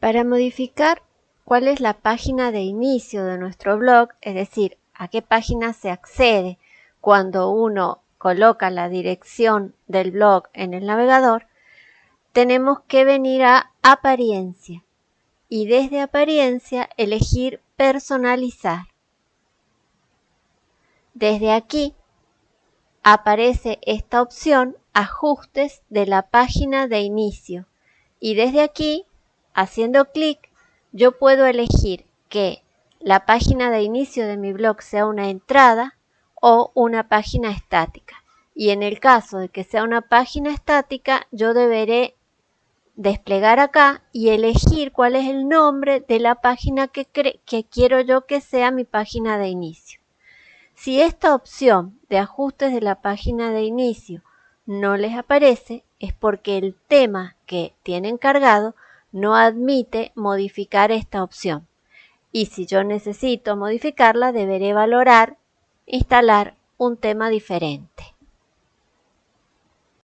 Para modificar cuál es la página de inicio de nuestro blog, es decir, a qué página se accede cuando uno coloca la dirección del blog en el navegador, tenemos que venir a apariencia y desde apariencia elegir personalizar. Desde aquí aparece esta opción ajustes de la página de inicio y desde aquí haciendo clic yo puedo elegir que la página de inicio de mi blog sea una entrada o una página estática. Y en el caso de que sea una página estática, yo deberé desplegar acá y elegir cuál es el nombre de la página que, que quiero yo que sea mi página de inicio. Si esta opción de ajustes de la página de inicio no les aparece, es porque el tema que tienen cargado no admite modificar esta opción. Y si yo necesito modificarla, deberé valorar instalar un tema diferente.